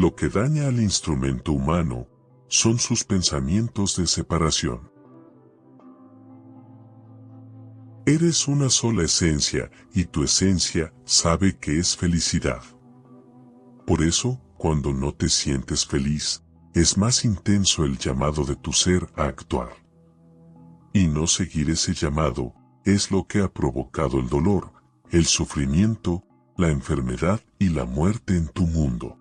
Lo que daña al instrumento humano son sus pensamientos de separación. Eres una sola esencia y tu esencia sabe que es felicidad. Por eso, cuando no te sientes feliz, es más intenso el llamado de tu ser a actuar. Y no seguir ese llamado es lo que ha provocado el dolor, el sufrimiento, la enfermedad y la muerte en tu mundo.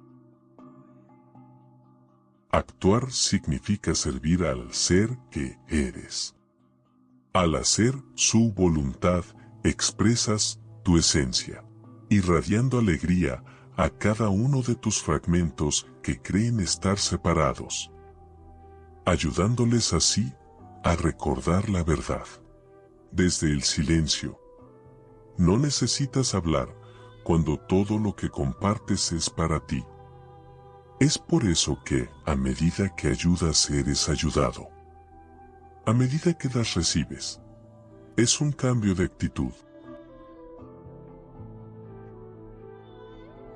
Actuar significa servir al ser que eres. Al hacer su voluntad, expresas tu esencia, irradiando alegría a cada uno de tus fragmentos que creen estar separados, ayudándoles así a recordar la verdad. Desde el silencio. No necesitas hablar cuando todo lo que compartes es para ti. Es por eso que, a medida que ayudas eres ayudado. A medida que das recibes. Es un cambio de actitud.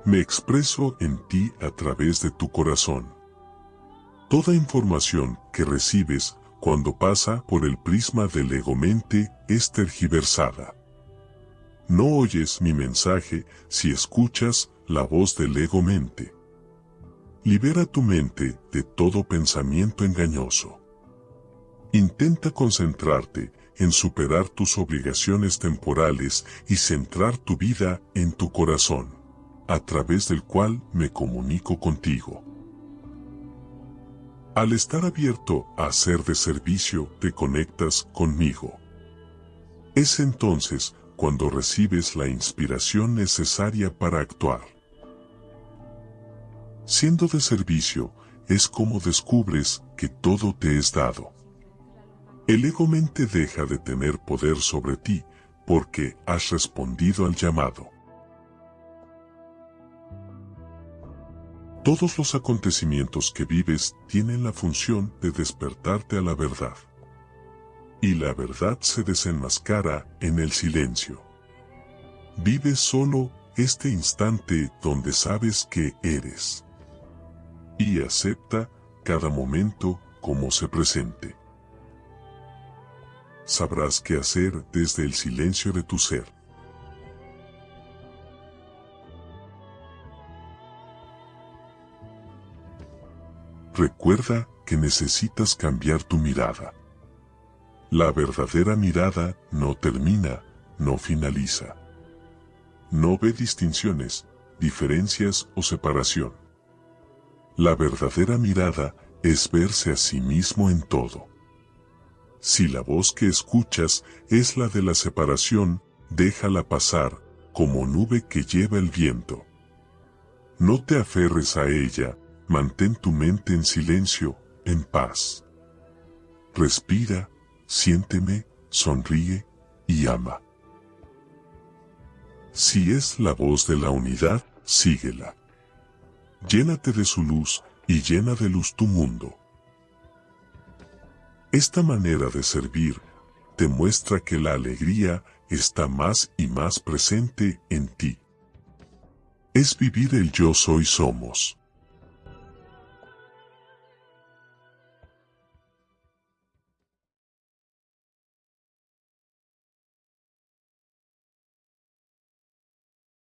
Me expreso en ti a través de tu corazón. Toda información que recibes cuando pasa por el prisma del ego-mente es tergiversada. No oyes mi mensaje si escuchas la voz del ego-mente. Libera tu mente de todo pensamiento engañoso. Intenta concentrarte en superar tus obligaciones temporales y centrar tu vida en tu corazón, a través del cual me comunico contigo. Al estar abierto a ser de servicio, te conectas conmigo. Es entonces cuando recibes la inspiración necesaria para actuar. Siendo de servicio, es como descubres que todo te es dado. El ego-mente deja de tener poder sobre ti porque has respondido al llamado. Todos los acontecimientos que vives tienen la función de despertarte a la verdad. Y la verdad se desenmascara en el silencio. Vive solo este instante donde sabes que eres y acepta cada momento como se presente. Sabrás qué hacer desde el silencio de tu ser. Recuerda que necesitas cambiar tu mirada. La verdadera mirada no termina, no finaliza. No ve distinciones, diferencias o separación la verdadera mirada es verse a sí mismo en todo. Si la voz que escuchas es la de la separación, déjala pasar, como nube que lleva el viento. No te aferres a ella, mantén tu mente en silencio, en paz. Respira, siénteme, sonríe y ama. Si es la voz de la unidad, síguela. Llénate de su luz y llena de luz tu mundo. Esta manera de servir te muestra que la alegría está más y más presente en ti. Es vivir el yo soy somos.